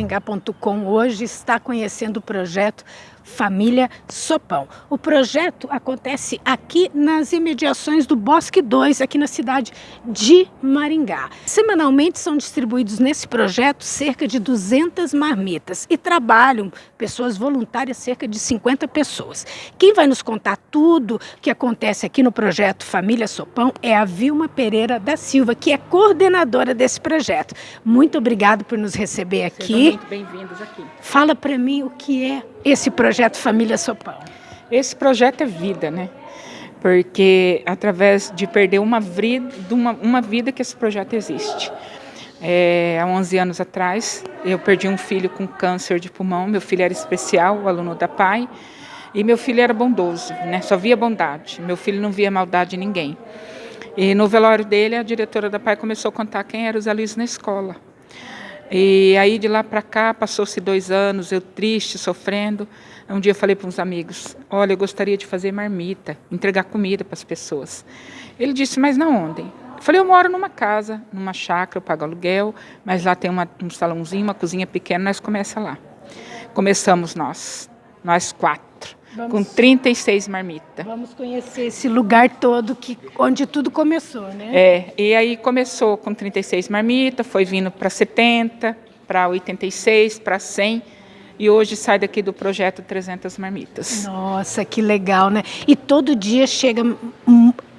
Maringá.com hoje está conhecendo o projeto Família Sopão. O projeto acontece aqui nas imediações do Bosque 2, aqui na cidade de Maringá. Semanalmente são distribuídos nesse projeto cerca de 200 marmitas e trabalham pessoas voluntárias, cerca de 50 pessoas. Quem vai nos contar tudo que acontece aqui no projeto Família Sopão é a Vilma Pereira da Silva, que é coordenadora desse projeto. Muito obrigado por nos receber aqui. Sejam muito bem-vindos aqui. Fala para mim o que é esse projeto Família Sopão? Esse projeto é vida, né? Porque através de perder uma vida, uma, uma vida que esse projeto existe. É, há 11 anos atrás, eu perdi um filho com câncer de pulmão. Meu filho era especial, aluno da PAI, e meu filho era bondoso, né? só via bondade. Meu filho não via maldade em ninguém. E no velório dele, a diretora da PAI começou a contar quem era o Zé Luiz na escola. E aí de lá para cá, passou-se dois anos, eu triste, sofrendo. Um dia eu falei para uns amigos, olha, eu gostaria de fazer marmita, entregar comida para as pessoas. Ele disse, mas na onde? Eu falei, eu moro numa casa, numa chácara, eu pago aluguel, mas lá tem uma, um salãozinho, uma cozinha pequena, nós começa lá. Começamos nós, nós quatro. Vamos, com 36 marmitas. Vamos conhecer esse lugar todo que, onde tudo começou, né? É, e aí começou com 36 marmitas, foi vindo para 70, para 86, para 100 e hoje sai daqui do projeto 300 marmitas. Nossa, que legal, né? E todo dia chega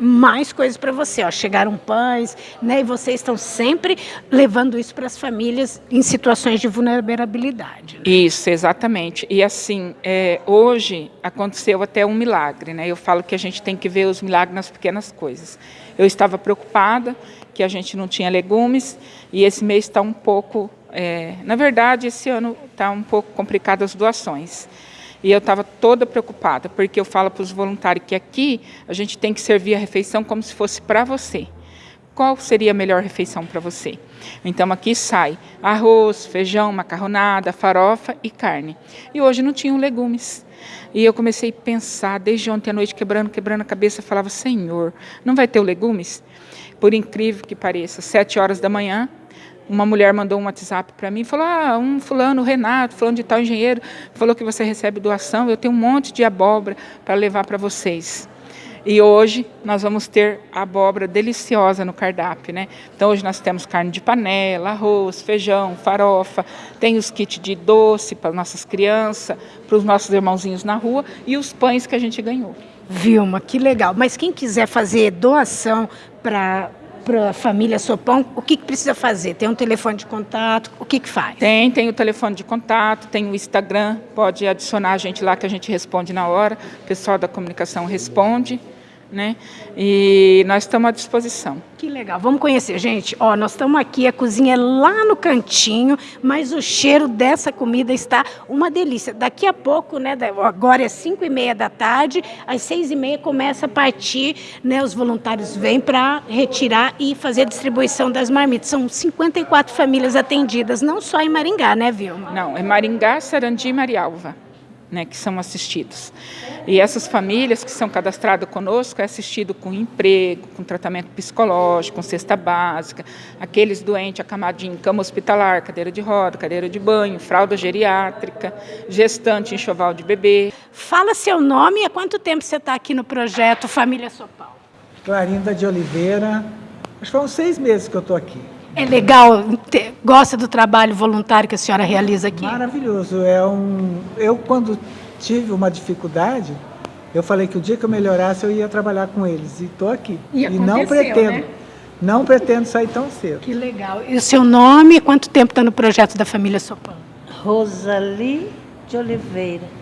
mais coisas para você, ó. Chegaram pães, né? E vocês estão sempre levando isso para as famílias em situações de vulnerabilidade. Né? Isso, exatamente. E assim, é, hoje aconteceu até um milagre, né? Eu falo que a gente tem que ver os milagres nas pequenas coisas. Eu estava preocupada que a gente não tinha legumes e esse mês está um pouco é, na verdade, esse ano está um pouco complicado as doações. E eu estava toda preocupada, porque eu falo para os voluntários que aqui a gente tem que servir a refeição como se fosse para você. Qual seria a melhor refeição para você? Então aqui sai arroz, feijão, macarronada, farofa e carne. E hoje não tinham legumes. E eu comecei a pensar, desde ontem à noite, quebrando, quebrando a cabeça, falava, Senhor, não vai ter legumes? Por incrível que pareça, sete horas da manhã, uma mulher mandou um WhatsApp para mim, falou, ah, um fulano, Renato, fulano de tal engenheiro, falou que você recebe doação, eu tenho um monte de abóbora para levar para vocês. E hoje nós vamos ter abóbora deliciosa no cardápio, né? Então hoje nós temos carne de panela, arroz, feijão, farofa, tem os kits de doce para nossas crianças, para os nossos irmãozinhos na rua e os pães que a gente ganhou. Vilma, que legal. Mas quem quiser fazer doação para para a família Sopão, o que, que, precisa fazer? Tem um telefone de contato? O que, que faz? Tem, tem o telefone de contato, tem o Instagram, pode adicionar a gente lá que a gente responde na hora, o pessoal da comunicação responde né? E nós estamos à disposição. Que legal. Vamos conhecer, gente. Ó, nós estamos aqui, a cozinha é lá no cantinho, mas o cheiro dessa comida está uma delícia. Daqui a pouco, né? Agora é 5 e meia da tarde, às 6 e meia começa a partir, né? Os voluntários vêm para retirar e fazer a distribuição das marmitas. São 54 famílias atendidas, não só em Maringá, né, Vilma? Não, é Maringá, Sarandi e Marialva né, que são assistidos. E essas famílias que são cadastradas conosco é assistido com emprego, com tratamento psicológico, com cesta básica, aqueles doentes acamadinhos em cama hospitalar, cadeira de roda, cadeira de banho, fralda geriátrica, gestante enxoval de bebê. Fala seu nome e há quanto tempo você está aqui no projeto Família Sopal? Clarinda de Oliveira, acho que foram seis meses que eu estou aqui. É legal, gosta do trabalho voluntário que a senhora realiza aqui? Maravilhoso. É um, eu, quando tive uma dificuldade, eu falei que o dia que eu melhorasse, eu ia trabalhar com eles. E estou aqui. E, e não pretendo. Né? Não pretendo sair tão cedo. Que legal. E o seu nome e quanto tempo está no projeto da família Sopão? Rosali de Oliveira.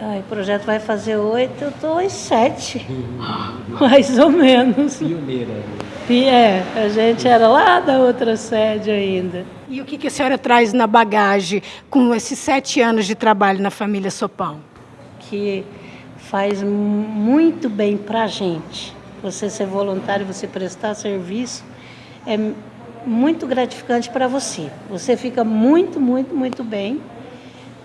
Ai, o projeto vai fazer oito, eu estou em sete. Mais ou menos. Pioneira. É, a gente era lá da outra sede ainda. E o que, que a senhora traz na bagagem com esses sete anos de trabalho na família Sopão? Que faz muito bem para a gente. Você ser voluntário, você prestar serviço, é muito gratificante para você. Você fica muito, muito, muito bem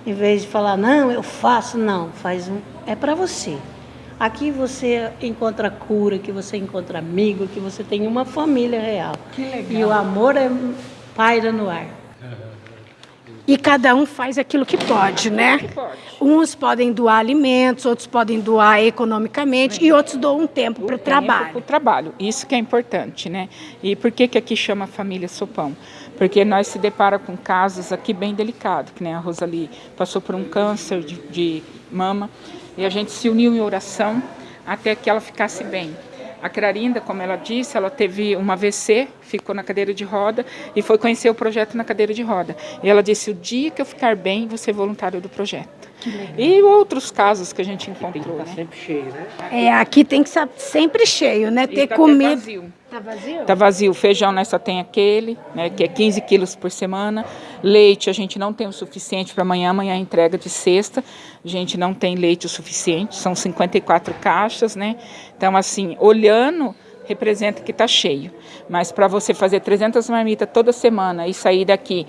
em vez de falar, não, eu faço, não, faz um, é para você. Aqui você encontra cura, que você encontra amigo, que você tem uma família real. Que legal. E o amor é paira no ar. E cada um faz aquilo que pode, né? Que pode. Uns podem doar alimentos, outros podem doar economicamente e outros doam um tempo para o Para o trabalho. trabalho, isso que é importante, né? E por que, que aqui chama Família Sopão? Porque nós se depara com casos aqui bem delicados, que nem a Rosali passou por um câncer de, de mama, e a gente se uniu em oração até que ela ficasse bem. A Clarinda, como ela disse, ela teve uma AVC, ficou na cadeira de roda e foi conhecer o projeto na cadeira de roda. E ela disse: o dia que eu ficar bem, vou ser voluntário do projeto. E outros casos que a gente encontrou. Né? Sempre cheio, né? É, aqui tem que estar sempre cheio, né? E Ter tá comida. vazio. Tá vazio? Tá vazio. Feijão nós só tem aquele, né, que é 15 quilos por semana. Leite a gente não tem o suficiente para amanhã. Amanhã é entrega de sexta. A gente não tem leite o suficiente. São 54 caixas, né? Então, assim, olhando, representa que está cheio. Mas para você fazer 300 marmitas toda semana e sair daqui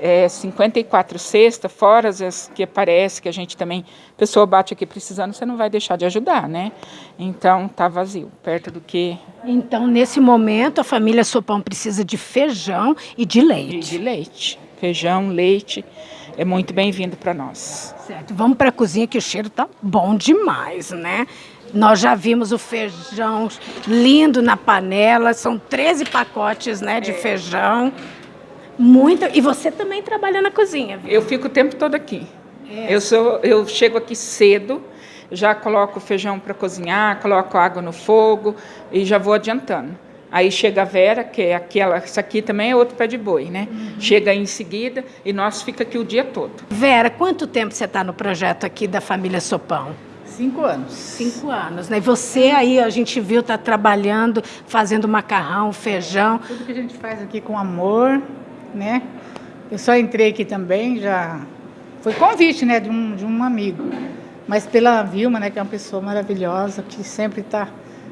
é, 54 cestas, fora as que aparece, que a gente também, a pessoa bate aqui precisando, você não vai deixar de ajudar, né? Então, tá vazio, perto do que Então, nesse momento, a família Sopão precisa de feijão e de leite. de leite. Feijão, leite, é muito bem-vindo para nós. Certo. Vamos para a cozinha que o cheiro tá bom demais, né? Nós já vimos o feijão lindo na panela, são 13 pacotes, né, de feijão. Muito. E você também trabalha na cozinha, viu? Eu fico o tempo todo aqui. Eu, sou, eu chego aqui cedo, já coloco o feijão para cozinhar, coloco água no fogo e já vou adiantando. Aí chega a Vera, que é aquela, isso aqui também é outro pé de boi, né? Chega aí em seguida e nós fica aqui o dia todo. Vera, quanto tempo você está no projeto aqui da família Sopão? Cinco anos. Cinco anos, né? E você aí, a gente viu, está trabalhando, fazendo macarrão, feijão. Tudo que a gente faz aqui com amor, né? Eu só entrei aqui também, já foi convite, né, de um, de um amigo. Mas pela Vilma, né, que é uma pessoa maravilhosa, que sempre está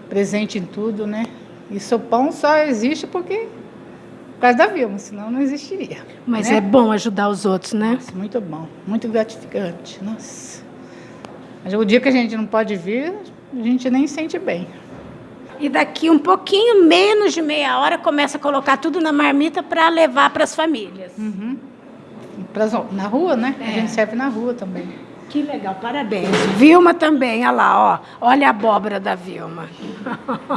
presente em tudo, né? E Sopão só existe porque por causa da Vilma, senão não existiria. Mas né? é bom ajudar os outros, né? Nossa, muito bom, muito gratificante. Nossa. Mas o dia que a gente não pode vir, a gente nem sente bem. E daqui um pouquinho menos de meia hora começa a colocar tudo na marmita para levar para as famílias. Pras- na rua, né? É. A gente serve na rua também. Que legal, parabéns. Vilma também, olha lá, ó. Olha a abóbora da Vilma.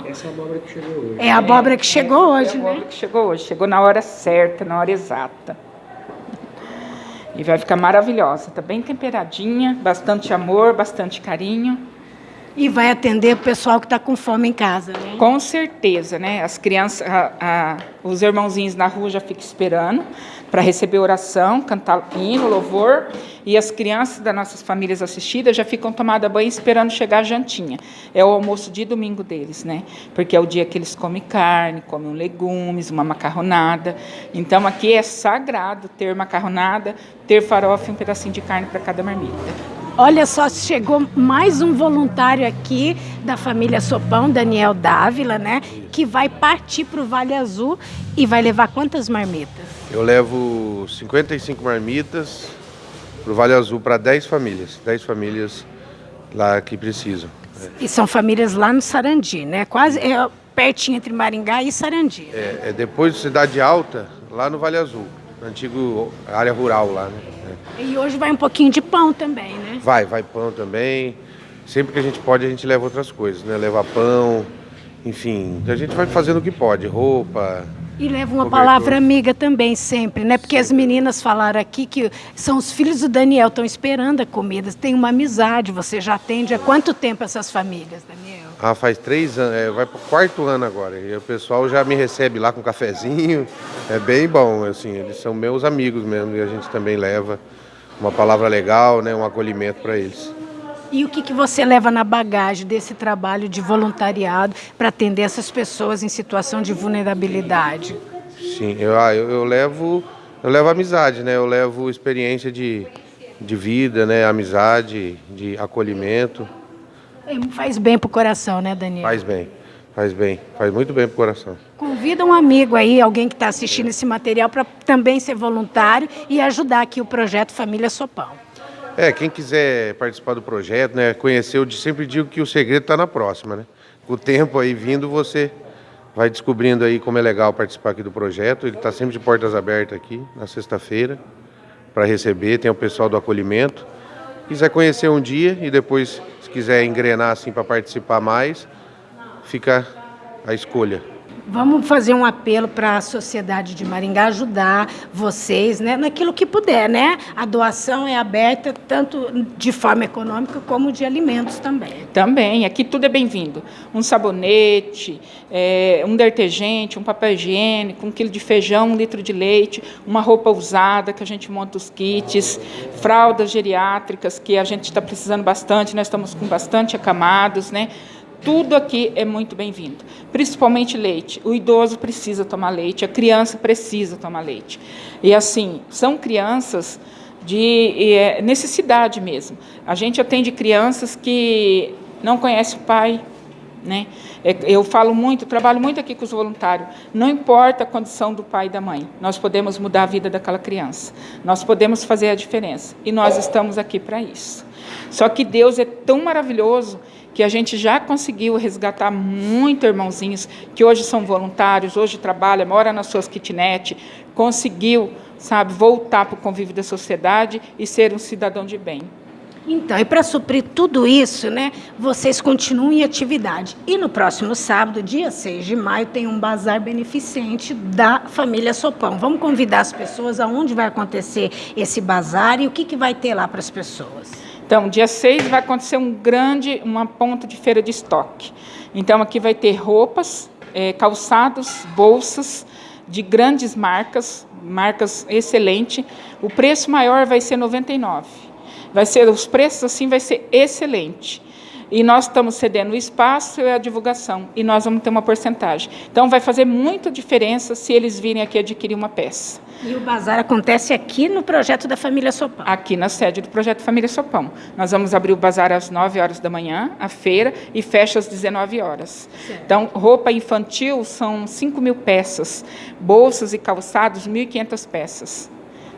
Essa é a abóbora que chegou hoje. É a abóbora que chegou hoje, É a né? obra que chegou hoje, chegou na hora certa, na hora exata. E vai ficar maravilhosa, tá bem temperadinha, bastante amor, bastante carinho. E vai atender o pessoal que está com fome em casa, né? Com certeza, né? As crianças, a- a- os irmãozinhos na rua já ficam esperando para receber oração, cantar hino, louvor. E as crianças das nossas famílias assistidas já ficam tomadas banho esperando chegar a jantinha. É o almoço de domingo deles, né? Porque é o dia que eles comem carne, comem legumes, uma macarronada. Então aqui é sagrado ter macarronada, ter farofa e um pedacinho de carne para cada marmita. Olha só, chegou mais um voluntário aqui da família Sopão, Daniel Dávila, né? Que vai partir para o Vale Azul e vai levar quantas marmitas? Eu levo 55 marmitas para o Vale Azul para 10 famílias. 10 famílias lá que precisam. E são famílias lá no Sarandi, né? Quase é, pertinho entre Maringá e Sarandi. É, é depois de Cidade Alta, lá no Vale Azul, na antiga área rural lá. Né? E hoje vai um pouquinho de pão também, né? Vai, vai pão também. Sempre que a gente pode, a gente leva outras coisas, né? Leva pão, enfim. A gente vai fazendo o que pode, roupa. E leva uma Cobertor. palavra amiga também, sempre, né? Porque as meninas falaram aqui que são os filhos do Daniel, estão esperando a comida. Tem uma amizade, você já atende há quanto tempo essas famílias, Daniel? Ah, faz três anos, é, vai pro quarto ano agora. E o pessoal já me recebe lá com cafezinho. É bem bom, assim, eles são meus amigos mesmo. E a gente também leva uma palavra legal, né? Um acolhimento para eles. E o que, que você leva na bagagem desse trabalho de voluntariado para atender essas pessoas em situação de vulnerabilidade? Sim, eu, ah, eu, eu levo eu levo amizade, né? Eu levo experiência de, de vida, né? Amizade, de acolhimento. É, Faz bem pro coração, né, Daniel? Faz bem, faz bem, faz muito bem pro coração. Convida um amigo aí, alguém que está assistindo esse material, para também ser voluntário e ajudar aqui o projeto Família Sopão. É, quem quiser participar do projeto, né? Conhecer, eu sempre digo que o segredo está na próxima, né? Com o tempo aí vindo, você vai descobrindo aí como é legal participar aqui do projeto. Ele está sempre de portas abertas aqui, na sexta-feira. para receber, tem o pessoal do acolhimento. Quiser conhecer um dia e depois, quiser engrenar assim para participar mais, fica a escolha. Vamos fazer um apelo para a sociedade de Maringá ajudar vocês, né, naquilo que puder, né? A doação é aberta tanto de forma econômica como de alimentos também. Também, aqui tudo é bem-vindo. Um sabonete, é, um detergente, um papel higiênico, um quilo de feijão, um litro de leite, uma roupa usada que a gente monta os kits, fraldas geriátricas que a gente está precisando bastante, nós estamos com bastante acamados, né? Tudo aqui é muito bem-vindo, principalmente leite. O idoso precisa tomar leite, a criança precisa tomar leite. E assim, são crianças de é, necessidade mesmo. A gente atende crianças que não conhecem o pai, né? É, eu falo muito, trabalho muito aqui com os voluntários. Não importa a condição do pai e da mãe, nós podemos mudar a vida daquela criança. Nós podemos fazer a diferença. E nós estamos aqui para isso. Só que Deus é tão maravilhoso que a gente já conseguiu resgatar muito irmãozinhos que hoje são voluntários, hoje trabalham, moram nas suas kitnet, conseguiu, sabe, voltar para o convívio da sociedade e ser um cidadão de bem. Então, e para suprir tudo isso, né, vocês continuam em atividade. E no próximo sábado, dia 6 de maio, tem um bazar beneficente da família Sopão. Vamos convidar as pessoas aonde vai acontecer esse bazar e o que, que vai ter lá para as pessoas. Então, dia 6 vai acontecer um grande, uma ponta de feira de estoque. Então, aqui vai ter roupas, é, calçados, bolsas de grandes marcas, marcas excelentes. O preço maior vai ser 99. Vai ser os preços assim vai ser excelente. E nós estamos cedendo o espaço e a divulgação, e nós vamos ter uma porcentagem. Então, vai fazer muita diferença se eles virem aqui adquirir uma peça. E o bazar acontece aqui no projeto da Família Sopão? Aqui na sede do projeto Família Sopão. Nós vamos abrir o bazar às 9 horas da manhã, a feira, e fecha às 19 horas. Certo. Então, roupa infantil são 5 mil peças, bolsas e calçados, 1.500 peças.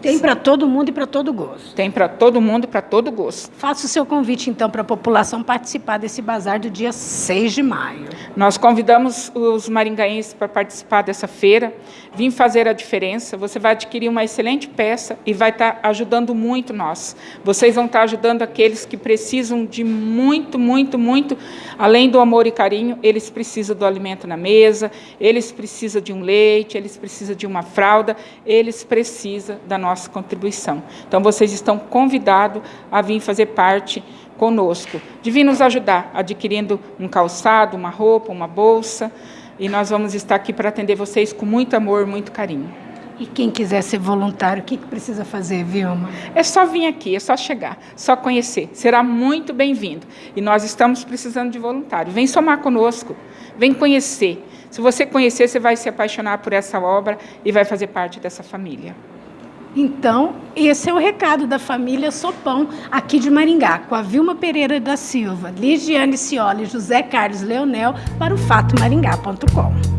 Tem para todo mundo e para todo gosto. Tem para todo mundo e para todo gosto. Faça o seu convite, então, para a população participar desse bazar do dia 6 de maio. Nós convidamos os maringaenses para participar dessa feira, vir fazer a diferença. Você vai adquirir uma excelente peça e vai estar tá ajudando muito nós. Vocês vão estar tá ajudando aqueles que precisam de muito, muito, muito, além do amor e carinho, eles precisam do alimento na mesa, eles precisam de um leite, eles precisam de uma fralda, eles precisam da nossa nossa contribuição. Então, vocês estão convidados a vir fazer parte conosco, de vir nos ajudar, adquirindo um calçado, uma roupa, uma bolsa, e nós vamos estar aqui para atender vocês com muito amor, muito carinho. E quem quiser ser voluntário, o que, que precisa fazer, Vilma? É só vir aqui, é só chegar, só conhecer. Será muito bem-vindo. E nós estamos precisando de voluntário. Vem somar conosco, vem conhecer. Se você conhecer, você vai se apaixonar por essa obra e vai fazer parte dessa família. Então, esse é o recado da família Sopão, aqui de Maringá, com a Vilma Pereira da Silva, Ligiane Cioli e José Carlos Leonel, para o fatomaringá.com.